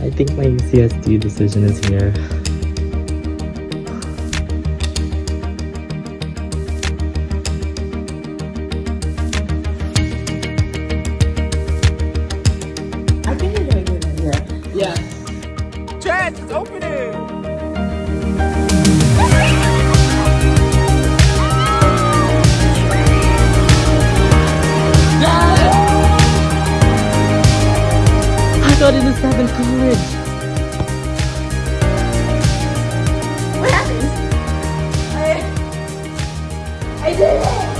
I think my UCSD decision is here. I think you're doing good idea. Yeah. Chance, it's opening! I got into seventh college. What happened? I, I did it!